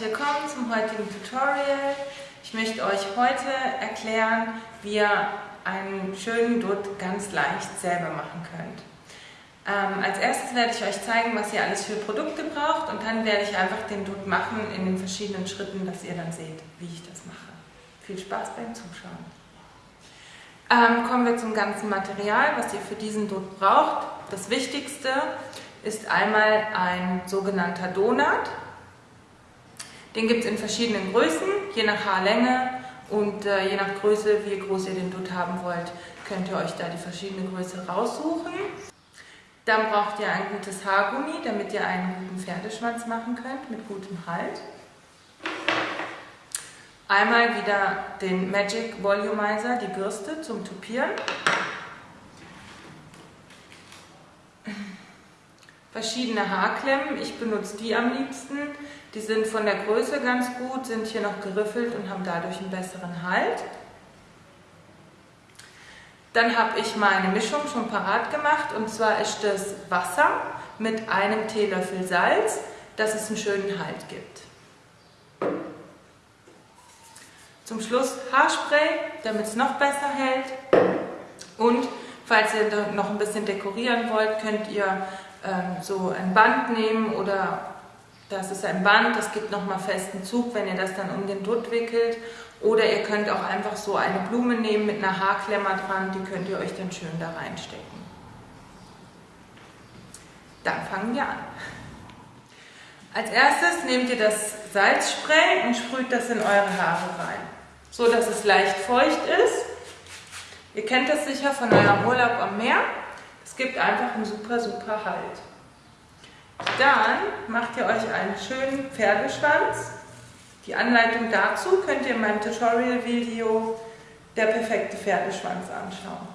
willkommen zum heutigen Tutorial. Ich möchte euch heute erklären, wie ihr einen schönen Dutt ganz leicht selber machen könnt. Ähm, als erstes werde ich euch zeigen, was ihr alles für Produkte braucht und dann werde ich einfach den Dutt machen in den verschiedenen Schritten, dass ihr dann seht, wie ich das mache. Viel Spaß beim Zuschauen. Ähm, kommen wir zum ganzen Material, was ihr für diesen Dutt braucht. Das Wichtigste ist einmal ein sogenannter Donut. Den gibt es in verschiedenen Größen, je nach Haarlänge und äh, je nach Größe, wie groß ihr den Dutt haben wollt, könnt ihr euch da die verschiedene Größe raussuchen. Dann braucht ihr ein gutes Haargummi, damit ihr einen guten Pferdeschwanz machen könnt mit gutem Halt. Einmal wieder den Magic Volumizer, die Bürste zum Tupieren. Verschiedene Haarklemmen. Ich benutze die am liebsten. Die sind von der Größe ganz gut, sind hier noch geriffelt und haben dadurch einen besseren Halt. Dann habe ich meine Mischung schon parat gemacht und zwar ist das Wasser mit einem Teelöffel Salz, dass es einen schönen Halt gibt. Zum Schluss Haarspray, damit es noch besser hält. Und falls ihr noch ein bisschen dekorieren wollt, könnt ihr ähm, so ein Band nehmen oder das ist ein Band, das gibt nochmal festen Zug, wenn ihr das dann um den Dutt wickelt. Oder ihr könnt auch einfach so eine Blume nehmen mit einer Haarklemmer dran, die könnt ihr euch dann schön da reinstecken. Dann fangen wir an. Als erstes nehmt ihr das Salzspray und sprüht das in eure Haare rein, so dass es leicht feucht ist. Ihr kennt das sicher von eurem Urlaub am Meer. Es gibt einfach einen super, super Halt. Dann macht ihr euch einen schönen Pferdeschwanz. Die Anleitung dazu könnt ihr in meinem Tutorial-Video Der perfekte Pferdeschwanz anschauen.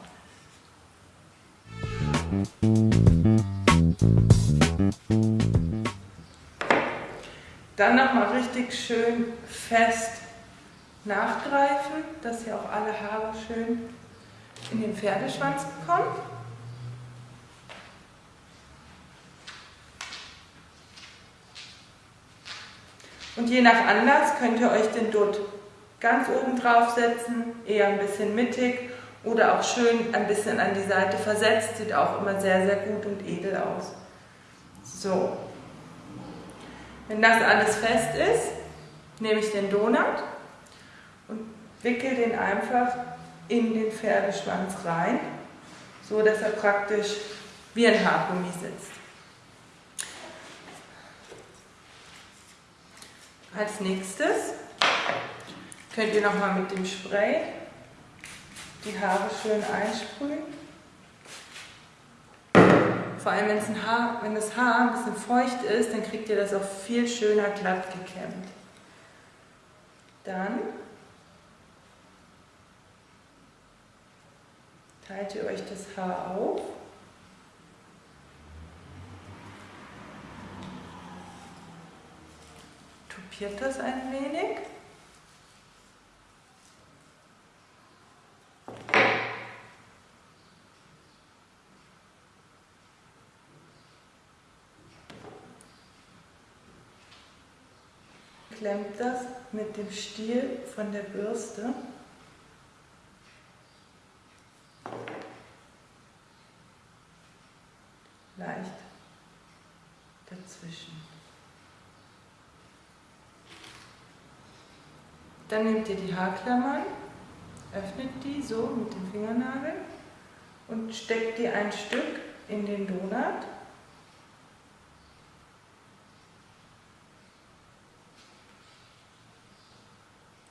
Dann nochmal richtig schön fest nachgreifen, dass ihr auch alle Haare schön in den Pferdeschwanz bekommt. Und je nach Anlass könnt ihr euch den Dutt ganz oben drauf setzen, eher ein bisschen mittig oder auch schön ein bisschen an die Seite versetzt. Sieht auch immer sehr, sehr gut und edel aus. So. Wenn das alles fest ist, nehme ich den Donut und wickel den einfach in den Pferdeschwanz rein, so dass er praktisch wie ein Haargummi sitzt. Als nächstes könnt ihr nochmal mit dem Spray die Haare schön einsprühen. Vor allem wenn, Haar, wenn das Haar ein bisschen feucht ist, dann kriegt ihr das auch viel schöner glatt gekämmt. Dann teilt ihr euch das Haar auf tupiert das ein wenig. Klemmt das mit dem Stiel von der Bürste. leicht dazwischen. Dann nehmt ihr die Haarklammern, öffnet die so mit den Fingernageln und steckt die ein Stück in den Donut.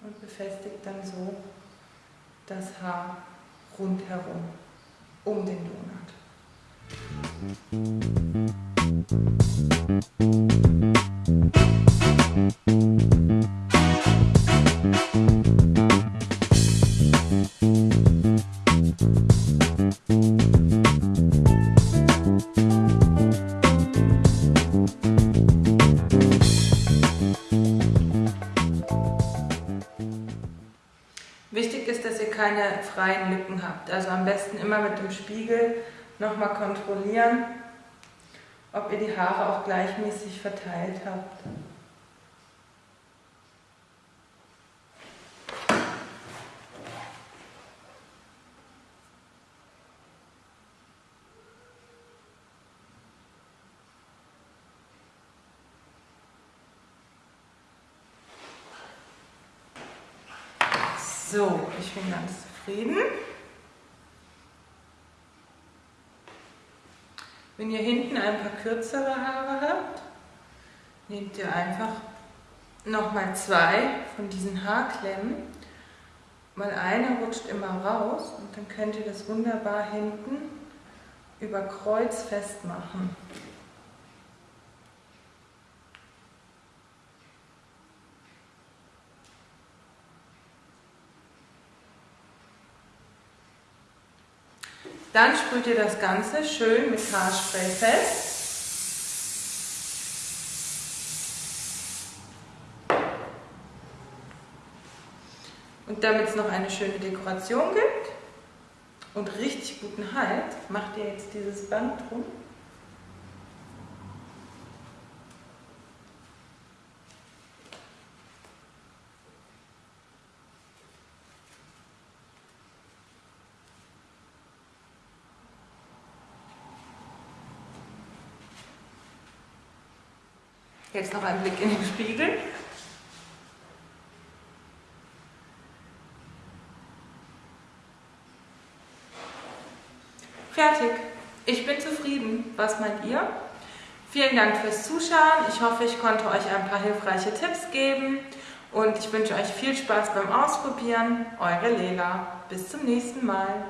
Und befestigt dann so das Haar rundherum um den Donut. freien Lücken habt. Also am besten immer mit dem Spiegel nochmal kontrollieren, ob ihr die Haare auch gleichmäßig verteilt habt. So, ich bin ganz zufrieden. Wenn ihr hinten ein paar kürzere Haare habt, nehmt ihr einfach nochmal zwei von diesen Haarklemmen, weil eine rutscht immer raus und dann könnt ihr das wunderbar hinten über Kreuz festmachen. Dann sprüht ihr das Ganze schön mit Haarspray fest. Und damit es noch eine schöne Dekoration gibt und richtig guten Halt, macht ihr jetzt dieses Band drum. Jetzt noch ein Blick in den Spiegel. Fertig. Ich bin zufrieden. Was meint ihr? Vielen Dank fürs Zuschauen. Ich hoffe, ich konnte euch ein paar hilfreiche Tipps geben und ich wünsche euch viel Spaß beim Ausprobieren. Eure Lela. Bis zum nächsten Mal.